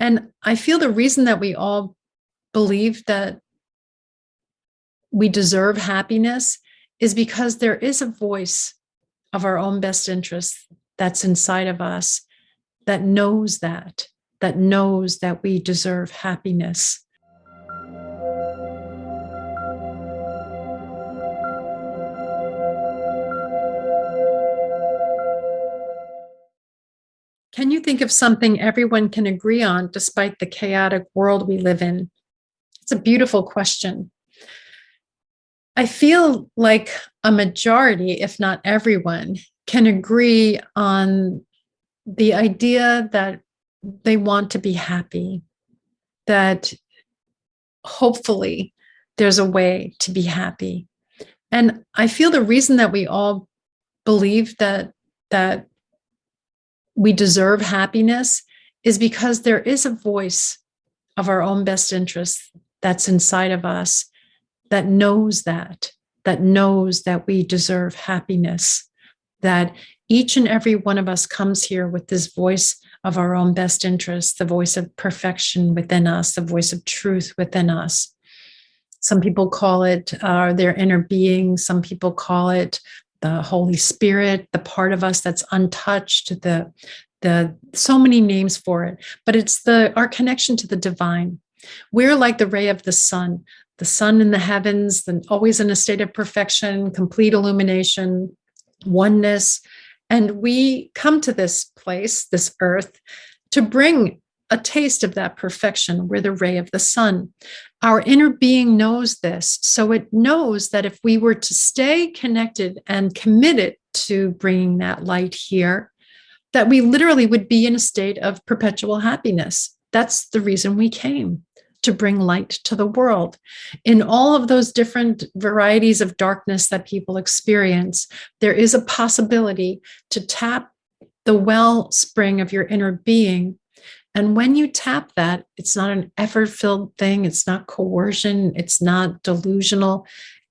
And I feel the reason that we all believe that we deserve happiness is because there is a voice of our own best interest that's inside of us that knows that, that knows that we deserve happiness. Think of something everyone can agree on despite the chaotic world we live in? It's a beautiful question. I feel like a majority, if not everyone, can agree on the idea that they want to be happy, that hopefully there's a way to be happy. And I feel the reason that we all believe that that we deserve happiness is because there is a voice of our own best interest that's inside of us that knows that, that knows that we deserve happiness, that each and every one of us comes here with this voice of our own best interest, the voice of perfection within us, the voice of truth within us. Some people call it uh, their inner being. Some people call it the Holy Spirit, the part of us that's untouched, the, the so many names for it, but it's the our connection to the divine. We're like the ray of the sun, the sun in the heavens, then always in a state of perfection, complete illumination, oneness. And we come to this place, this earth, to bring a taste of that perfection. We're the ray of the sun. Our inner being knows this. So it knows that if we were to stay connected and committed to bringing that light here, that we literally would be in a state of perpetual happiness. That's the reason we came to bring light to the world. In all of those different varieties of darkness that people experience, there is a possibility to tap the wellspring of your inner being and when you tap that, it's not an effort filled thing. It's not coercion. It's not delusional.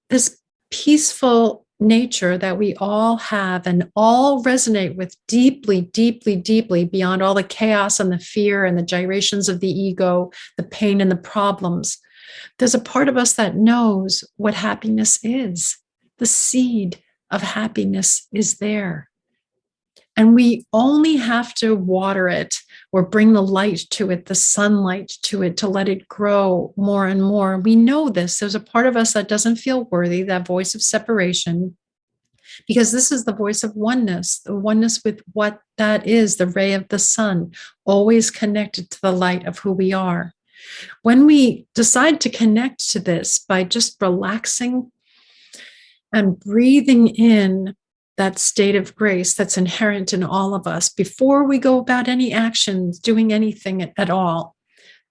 This peaceful nature that we all have and all resonate with deeply, deeply, deeply beyond all the chaos and the fear and the gyrations of the ego, the pain and the problems. There's a part of us that knows what happiness is. The seed of happiness is there. And we only have to water it or bring the light to it, the sunlight to it, to let it grow more and more. We know this. There's a part of us that doesn't feel worthy, that voice of separation, because this is the voice of oneness, the oneness with what that is, the ray of the sun, always connected to the light of who we are. When we decide to connect to this by just relaxing and breathing in that state of grace that's inherent in all of us before we go about any actions, doing anything at all,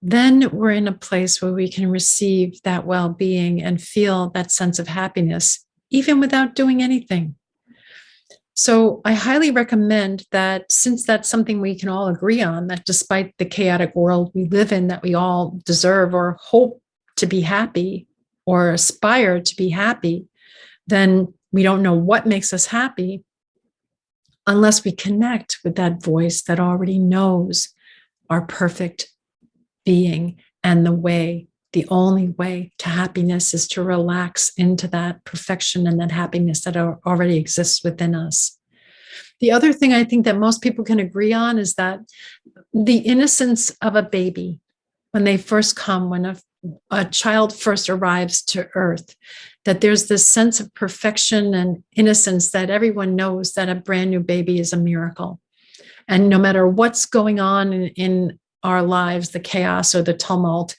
then we're in a place where we can receive that well-being and feel that sense of happiness, even without doing anything. So I highly recommend that since that's something we can all agree on, that despite the chaotic world we live in, that we all deserve or hope to be happy or aspire to be happy, then we don't know what makes us happy unless we connect with that voice that already knows our perfect being and the way, the only way to happiness is to relax into that perfection and that happiness that already exists within us. The other thing I think that most people can agree on is that the innocence of a baby, when they first come, when a, a child first arrives to earth, that there's this sense of perfection and innocence that everyone knows that a brand new baby is a miracle. And no matter what's going on in, in our lives, the chaos or the tumult,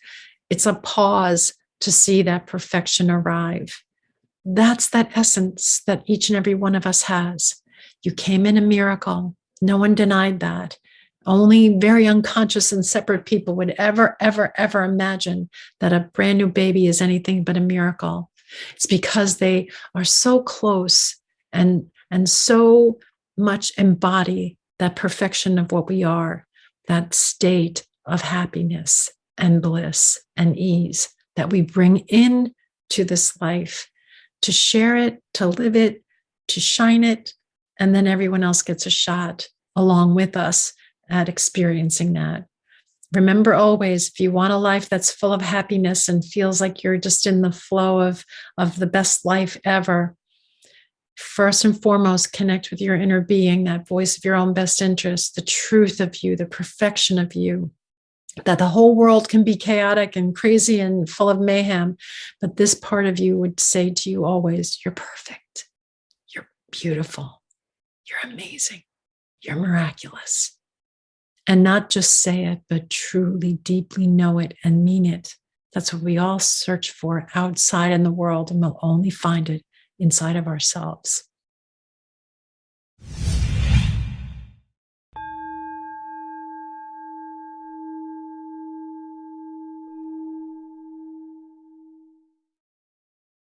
it's a pause to see that perfection arrive. That's that essence that each and every one of us has. You came in a miracle. No one denied that. Only very unconscious and separate people would ever, ever, ever imagine that a brand new baby is anything but a miracle. It's because they are so close and, and so much embody that perfection of what we are, that state of happiness and bliss and ease that we bring in to this life to share it, to live it, to shine it, and then everyone else gets a shot along with us at experiencing that. remember always if you want a life that's full of happiness and feels like you're just in the flow of, of the best life ever, first and foremost, connect with your inner being, that voice of your own best interest, the truth of you, the perfection of you. That the whole world can be chaotic and crazy and full of mayhem, but this part of you would say to you always, You're perfect, you're beautiful, you're amazing, you're miraculous. And not just say it, but truly, deeply know it and mean it. That's what we all search for outside in the world, and we'll only find it inside of ourselves.